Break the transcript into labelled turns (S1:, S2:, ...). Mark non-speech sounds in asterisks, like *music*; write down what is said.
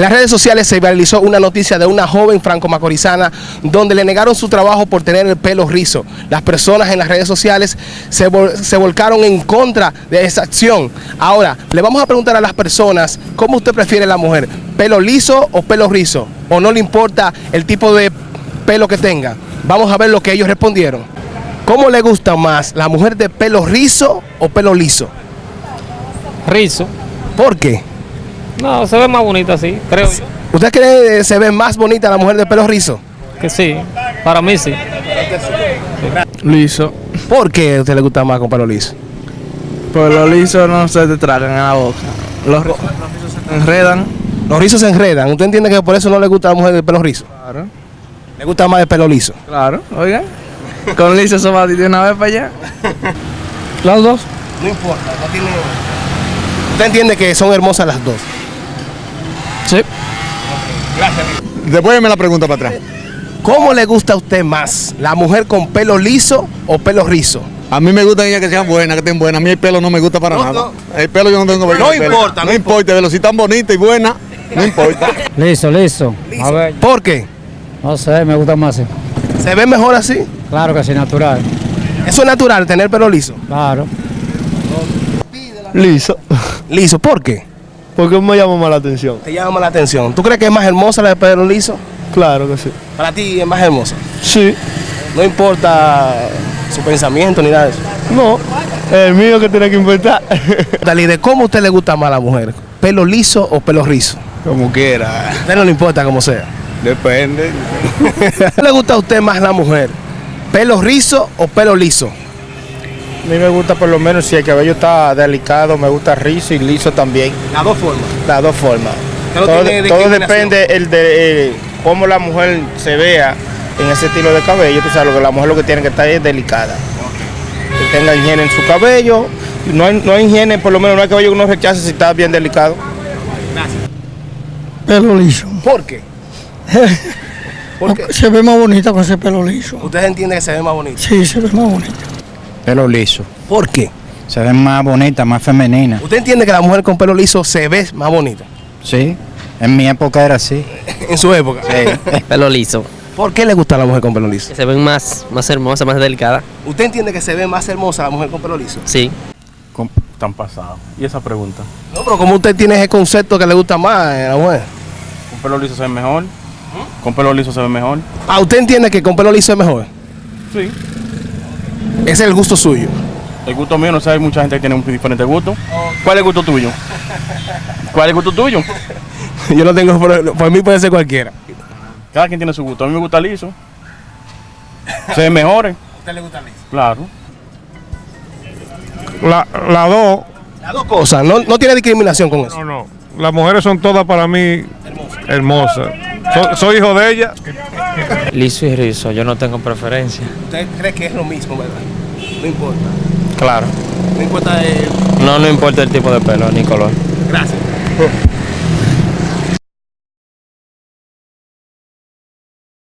S1: En las redes sociales se viralizó una noticia de una joven franco-macorizana donde le negaron su trabajo por tener el pelo rizo. Las personas en las redes sociales se, vol se volcaron en contra de esa acción. Ahora, le vamos a preguntar a las personas cómo usted prefiere la mujer, pelo liso o pelo rizo, o no le importa el tipo de pelo que tenga. Vamos a ver lo que ellos respondieron. ¿Cómo le gusta más, la mujer de pelo rizo o pelo liso?
S2: Rizo.
S1: ¿Por qué?
S2: No, se ve más bonita así, creo yo.
S1: ¿Usted cree que se ve más bonita la mujer de pelo rizo?
S2: Que sí, para mí sí.
S3: Liso.
S1: ¿Por qué a usted le gusta más con pelo liso?
S3: Pues los lisos no se te tragan en la boca. Los, ri- los lisos se enredan.
S1: Los rizos se enredan. ¿Usted entiende que por eso no le gusta a la mujer de pelo rizo?
S3: Claro.
S1: Le gusta más de pelo liso.
S3: Claro, oigan. Con liso eso va de una vez para allá.
S2: Las dos.
S1: No importa, no tiene... ¿Usted entiende que son hermosas las dos?
S3: Sí.
S4: Después me la pregunta para atrás.
S1: ¿Cómo le gusta a usted más, la mujer con pelo liso o pelo rizo?
S4: A mí me gusta ellas que sean buenas, que estén buenas. A mí el pelo no me gusta para
S1: No,
S4: nada.
S1: no.
S4: El pelo yo no tengo
S1: No importa, no
S4: No importa, pero si están bonitas y buenas, no importa. *laughs*
S5: Listo, listo. A ver,
S1: ¿Por qué?
S5: no sé, me gusta más. así.
S1: ¿Se ve mejor así?
S5: Claro que sí, natural.
S1: Eso es natural, tener pelo liso.
S5: Claro.
S3: Liso.
S1: Liso, ¿por qué?
S3: Porque me llama más la atención.
S1: Te llama la atención. ¿Tú crees que es más hermosa la de pelo liso?
S3: Claro que sí.
S1: Para ti es más hermosa.
S3: Sí.
S1: No importa su pensamiento ni nada de eso.
S3: No. El mío que tiene que inventar. *laughs*
S1: Dale, ¿de cómo a usted le gusta más a la mujer? ¿Pelo liso o pelo rizo?
S4: Como quiera.
S1: A usted no le importa como sea.
S4: Depende. *laughs*
S1: ¿Qué le gusta a usted más la mujer? ¿Pelo rizo o pelo liso?
S6: A mí me gusta por lo menos si el cabello está delicado, me gusta rizo y liso también,
S1: Las dos formas.
S6: las dos formas. Todo, todo depende el de eh, cómo la mujer se vea en ese estilo de cabello. Tú sabes lo que la mujer lo que tiene que estar es delicada. Que tenga higiene en su cabello. No hay, no hay higiene, por lo menos no hay cabello que uno rechace si está bien delicado.
S7: Pelo liso.
S1: ¿Por qué? *laughs* ¿Por qué?
S7: Se ve más bonita con ese pelo liso.
S1: ¿Usted entiende que se ve más bonito?
S7: Sí, se ve más bonita.
S5: Pelo liso.
S1: ¿Por qué?
S5: Se ve más bonita, más femenina.
S1: ¿Usted entiende que la mujer con pelo liso se ve más bonita?
S5: Sí. En mi época era así. *laughs*
S1: En su época. *laughs*
S8: Pelo liso.
S1: ¿Por qué le gusta a la mujer con pelo liso?
S8: Que se ven más, más hermosas, más delicadas.
S1: ¿Usted entiende que se ve más hermosa la mujer con pelo liso?
S8: Sí.
S3: Tan pasado. ¿Y esa pregunta?
S1: No, pero como usted tiene ese concepto que le gusta más a la mujer.
S3: ¿Con pelo liso se ve mejor? ¿Con pelo liso se ve mejor?
S1: Ah, ¿usted entiende que con pelo liso es mejor?
S3: Sí.
S1: Ese es el gusto suyo.
S3: El gusto mío, no sé, hay mucha gente que tiene un diferente gusto. ¿Cuál es el gusto tuyo? ¿Cuál es el gusto tuyo? *laughs*
S1: Yo no tengo, por, por mí puede ser cualquiera.
S3: Cada quien tiene su gusto. A mí me gusta liso. Se ven mejores.
S1: ¿A usted le gusta liso?
S3: Claro.
S9: La, la dos,
S1: Las dos cosas, no, no tiene discriminación con eso.
S9: no, no. Las mujeres son todas para mí hermosas. So- soy hijo de ella.
S2: Liso y rizo, yo no tengo preferencia.
S1: ¿Usted cree que es lo mismo, verdad? No importa.
S2: Claro.
S1: No importa el...
S2: No, no importa el tipo de pelo ni color.
S1: Gracias.